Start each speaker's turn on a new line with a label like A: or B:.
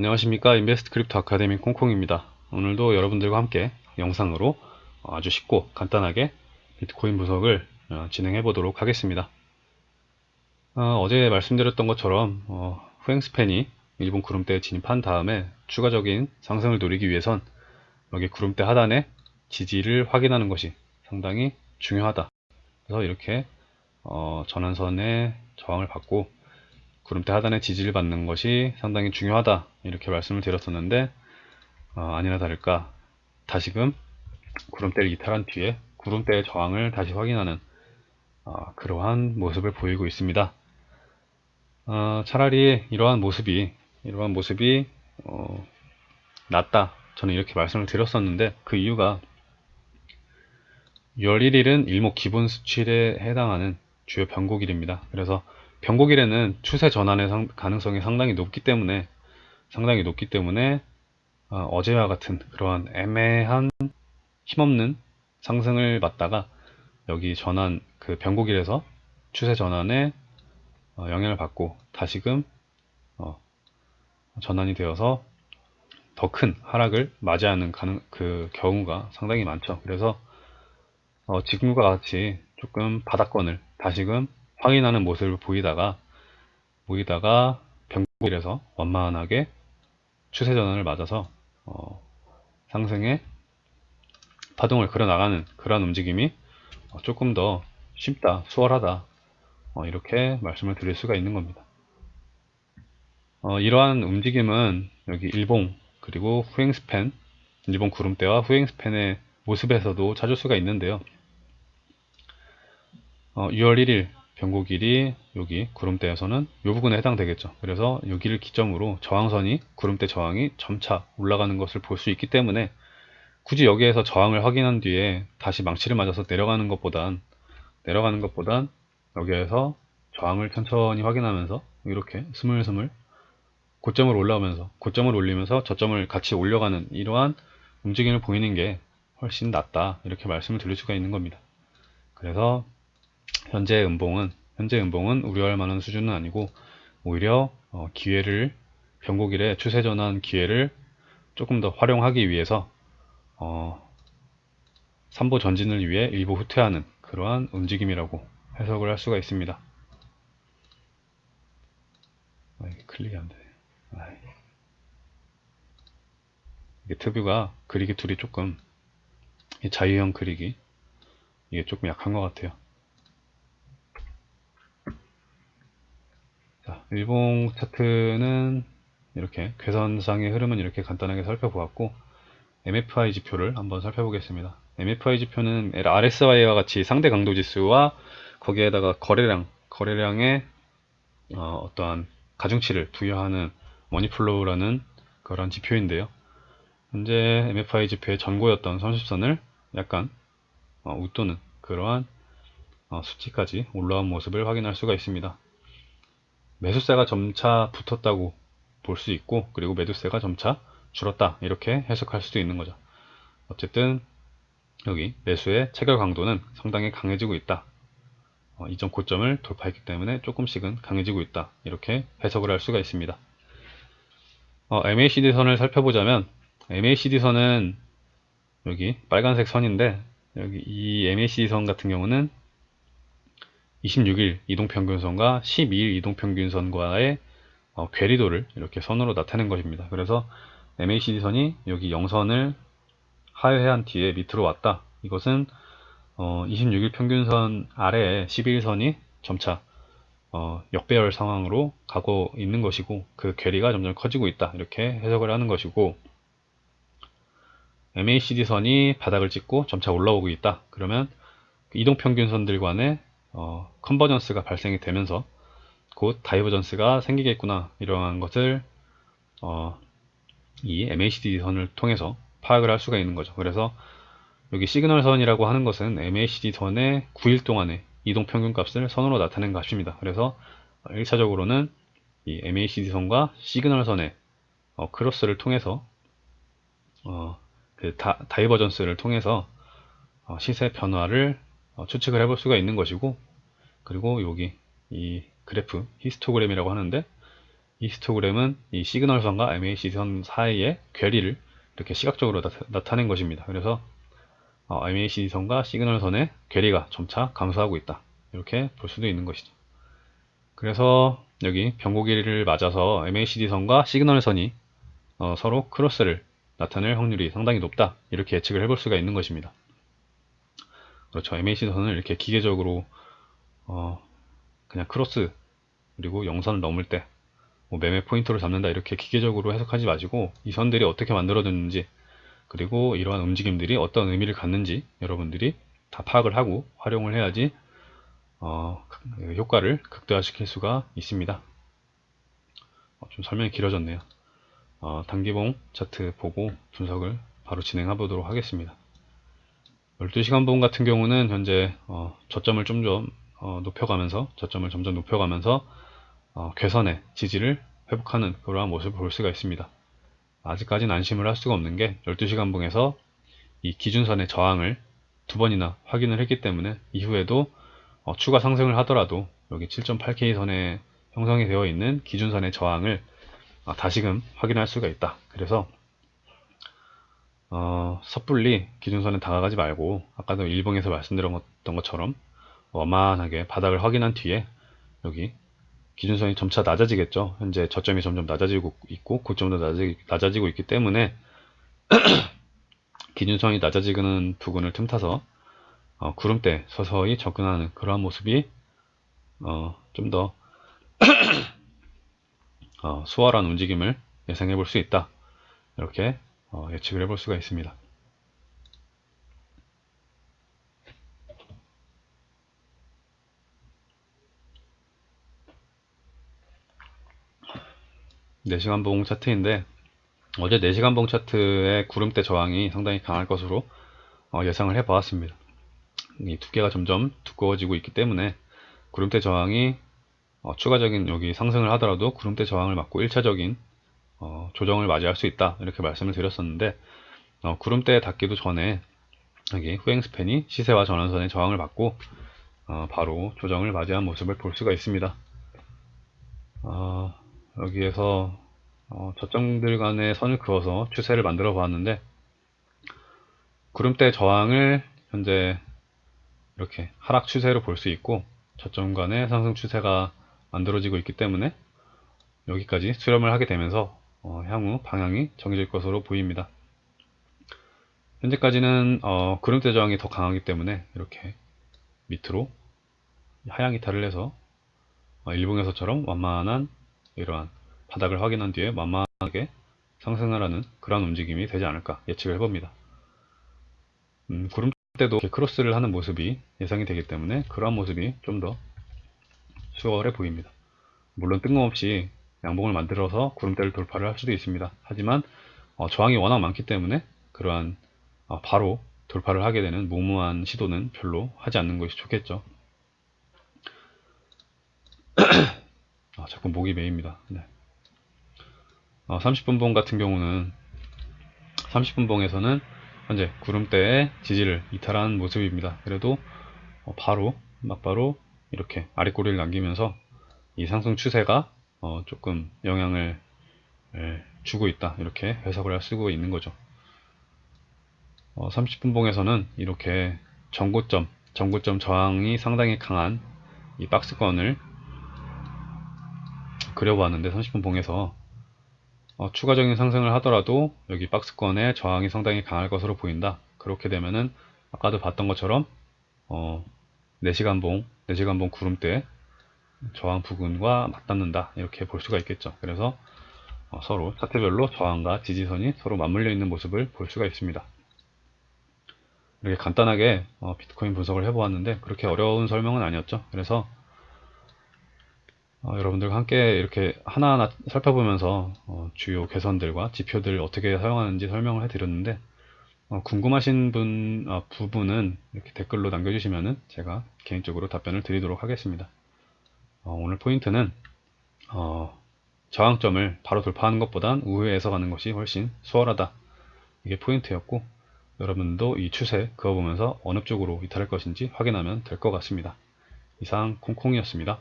A: 안녕하십니까. Invest Crypto Academy 콩콩입니다. 오늘도 여러분들과 함께 영상으로 아주 쉽고 간단하게 비트코인 분석을 어, 진행해 보도록 하겠습니다. 어, 어제 말씀드렸던 것처럼 어, 후행span이 일봉 구름대에 진입한 다음에 추가적인 상승을 노리기 위해선 여기 구름대 하단에 지지를 확인하는 것이 상당히 중요하다. 그래서 이렇게 어, 전환선의 저항을 받고 구름대 하단에 지지를 받는 것이 상당히 중요하다 이렇게 말씀을 드렸었는데 어, 아니나 다를까 다시금 구름대를 이탈한 뒤에 구름대의 저항을 다시 확인하는 어, 그러한 모습을 보이고 있습니다 어, 차라리 이러한 모습이 이러한 모습이 어, 낫다 저는 이렇게 말씀을 드렸었는데 그 이유가 6월 1일은 일목 기본 수출에 해당하는 주요 변곡일입니다. 그래서 변곡일에는 추세 전환의 상, 가능성이 상당히 높기 때문에 상당히 높기 때문에 어, 제와 같은 그러한 애매한 힘없는 상승을 받다가 여기 전환 그 변곡일에서 추세 전환에 어, 영향을 받고 다시금 어, 전환이 되어서 더 큰 하락을 맞이하는 가능, 그 경우가 상당히 많죠. 그래서 어, 지금과 같이 조금 바닥권을 다시금 확인하는 모습을 보이다가 보이다가 변곡일에서 완만하게 추세 전환을 맞아서 어, 상승의 파동을 그려나가는 그러한 움직임이 어, 조금 더 쉽다, 수월하다 어, 이렇게 말씀을 드릴 수가 있는 겁니다. 어, 이러한 움직임은 여기 일봉 그리고 후행스팬 일본 구름대와 후행스팬의 모습에서도 찾을 수가 있는데요. 6월 1일 변곡일이 여기 구름대에서는 이 부분에 해당되겠죠. 그래서 여기를 기점으로 저항선이 구름대 저항이 점차 올라가는 것을 볼 수 있기 때문에 굳이 여기에서 저항을 확인한 뒤에 다시 망치를 맞아서 내려가는 것보단 내려가는 것보단 여기에서 저항을 천천히 확인하면서 이렇게 스물스물 고점을 올라오면서 고점을 올리면서 저점을 같이 올려가는 이러한 움직임을 보이는 게 훨씬 낫다 이렇게 말씀을 드릴 수가 있는 겁니다. 그래서 현재 음봉은 현재 음봉은 우려할 만한 수준은 아니고 오히려 어, 기회를 변곡일에 추세 전환 기회를 조금 더 활용하기 위해서 어, 3보 전진을 위해 일부 후퇴하는 그러한 움직임이라고 해석을 할 수가 있습니다. 아, 클릭이 안 되네. 아이. 이게 트뷰가 그리기 툴이 조금 자유형 그리기 이게 조금 약한 것 같아요. 일봉 차트는 이렇게 괴선상의 흐름은 이렇게 간단하게 살펴보았고 MFI 지표를 한번 살펴보겠습니다. MFI 지표는 RSI와 같이 상대 강도 지수와 거기에다가 거래량, 거래량의 어, 떠한 가중치를 부여하는 money flow라는 그런 지표인데요. 현재 MFI 지표의 전고였던 30선을 약간 어, 웃도는 그러한 어, 수치까지 올라온 모습을 확인할 수가 있습니다. 매수세가 점차 붙었다고 볼 수 있고 그리고 매도세가 점차 줄었다. 이렇게 해석할 수도 있는 거죠. 어쨌든 여기 매수의 체결 강도는 상당히 강해지고 있다. 어, 이전 고점을 돌파했기 때문에 조금씩은 강해지고 있다. 이렇게 해석을 할 수가 있습니다. 어, MACD 선을 살펴보자면 MACD 선은 여기 빨간색 선인데 여기 이 MACD 선 같은 경우는 26일 이동평균선과 12일 이동평균선과의 어, 괴리도를 이렇게 선으로 나타낸 것입니다. 그래서 MACD선이 여기 0선을 하회한 뒤에 밑으로 왔다. 이것은 어, 26일 평균선 아래에 12일선이 점차 어, 역배열 상황으로 가고 있는 것이고 그 괴리가 점점 커지고 있다. 이렇게 해석을 하는 것이고 MACD선이 바닥을 찍고 점차 올라오고 있다. 그러면 그 이동평균선들 간의 어, 컨버전스가 발생이 되면서 곧 divergence가 생기겠구나 이러한 것을 어, 이 MACD 선을 통해서 파악을 할 수가 있는 거죠. 그래서 여기 시그널 선이라고 하는 것은 MACD 선의 9일 동안의 이동 평균 값을 선으로 나타낸 값입니다. 그래서 1차적으로는 이 MACD 선과 시그널 선의 어, 크로스를 통해서 어, 그 다, divergence를 통해서 어, 시세 변화를 어, 추측을 해볼 수가 있는 것이고 그리고 여기 이 그래프 히스토그램이라고 하는데 히스토그램은 이 시그널선과 MACD선 사이의 괴리를 이렇게 시각적으로 나타, 낸 것입니다. 그래서 어, MACD선과 시그널선의 괴리가 점차 감소하고 있다. 이렇게 볼 수도 있는 것이죠. 그래서 여기 변곡일을 맞아서 MACD선과 시그널선이 어, 서로 크로스를 나타낼 확률이 상당히 높다. 이렇게 예측을 해볼 수가 있는 것입니다. 그렇죠. MACD선을 이렇게 기계적으로 어, 그냥 크로스 그리고 영선을 넘을 때 뭐 매매 포인트를 잡는다 이렇게 기계적으로 해석하지 마시고 이 선들이 어떻게 만들어졌는지 그리고 이러한 움직임들이 어떤 의미를 갖는지 여러분들이 다 파악을 하고 활용을 해야지 어, 효과를 극대화시킬 수가 있습니다. 어, 좀 설명이 길어졌네요. 어, 단기봉 차트 보고 분석을 바로 진행해 보도록 하겠습니다. 12시간 봉 같은 경우는 현재 어, 저점을 좀좀 어, 높여가면서 저점을 점점 높여가면서 어, 괴선의 지지를 회복하는 그러한 모습을 볼 수가 있습니다. 아직까지는 안심을 할 수가 없는 게 12시간 봉에서 이 기준선의 저항을 두 번이나 확인을 했기 때문에 이후에도 어, 추가 상승을 하더라도 여기 7.8K 선에 형성이 되어 있는 기준선의 저항을 어, 다시금 확인할 수가 있다. 그래서 어, 섣불리 기준선에 다가가지 말고 아까도 일봉에서 말씀드렸던 것처럼 원만하게 바닥을 확인한 뒤에 여기 기준선이 점차 낮아지겠죠. 현재 저점이 점점 낮아지고 있고 고점도 낮아지 고 있기 때문에 기준선이 낮아지는 부분을 틈타서 어, 구름대 서서히 접근하는 그러한 모습이 어, 좀더 어, 수월한 움직임을 예상해 볼 수 있다. 이렇게 어, 예측을 해볼 수가 있습니다. 네시간 봉 차트인데 어제 4시간 봉 차트의 구름대 저항이 상당히 강할 것으로 어, 예상을 해 보았습니다. 이 두께가 점점 두꺼워지고 있기 때문에 구름대 저항이 어, 추가적인 여기 상승을 하더라도 구름대 저항을 맞고 1차적인 어, 조정을 맞이할 수 있다 이렇게 말씀을 드렸었는데 어, 구름대에 닿기도 전에 여기 후행 스팬이 시세와 전환선의 저항을 받고 어, 바로 조정을 맞이한 모습을 볼 수가 있습니다. 어, 여기에서 어, 저점들 간의 선을 그어서 추세를 만들어 보았는데 구름대 저항을 현재 이렇게 하락 추세로 볼 수 있고 저점 간의 상승 추세가 만들어지고 있기 때문에 여기까지 수렴을 하게 되면서 어, 향후 방향이 정해질 것으로 보입니다. 현재까지는 어, 구름대 저항이 더 강하기 때문에 이렇게 밑으로 하향 이탈을 해서 어, 일봉에서처럼 완만한 이러한 바닥을 확인한 뒤에 완만하게 상승을 하는 그런 움직임이 되지 않을까 예측을 해봅니다. 음, 구름대도 크로스를 하는 모습이 예상이 되기 때문에 그러한 모습이 좀 더 수월해 보입니다. 물론 뜬금없이 양봉을 만들어서 구름대를 돌파를 할 수도 있습니다. 하지만 어, 저항이 워낙 많기 때문에 그러한 어, 바로 돌파를 하게 되는 무모한 시도는 별로 하지 않는 것이 좋겠죠. 아, 자꾸 목이 메입니다. 네. 어, 30분봉 같은 경우는 30분봉에서는 현재 구름대의 지지를 이탈한 모습입니다. 그래도 어, 바로 막바로 이렇게 아랫꼬리를 남기면서 이 상승 추세가 어, 조금 영향을 예, 주고 있다 이렇게 해석을 할 수가 있는 거죠. 어, 30분 봉에서는 이렇게 전고점, 전고점 저항이 상당히 강한 이 박스권을 그려보았는데 30분 봉에서 어, 추가적인 상승을 하더라도 여기 박스권의 저항이 상당히 강할 것으로 보인다. 그렇게 되면은 아까도 봤던 것처럼 어, 4시간 봉, 4시간 봉 구름대 저항 부근과 맞닿는다. 이렇게 볼 수가 있겠죠. 그래서 어, 서로 차트별로 저항과 지지선이 서로 맞물려 있는 모습을 볼 수가 있습니다. 이렇게 간단하게 어, 비트코인 분석을 해보았는데 그렇게 어려운 설명은 아니었죠. 그래서 어, 여러분들과 함께 이렇게 하나하나 살펴보면서 어, 주요 개선들과 지표들 어떻게 사용하는지 설명을 해드렸는데 어, 궁금하신 분 어, 부분은 이렇게 댓글로 남겨주시면 제가 개인적으로 답변을 드리도록 하겠습니다. 어, 오늘 포인트는 어, 저항점을 바로 돌파하는 것보단 우회해서 가는 것이 훨씬 수월하다. 이게 포인트였고 여러분도 이 추세 그어보면서 어느 쪽으로 이탈할 것인지 확인하면 될 것 같습니다. 이상 콩콩이었습니다.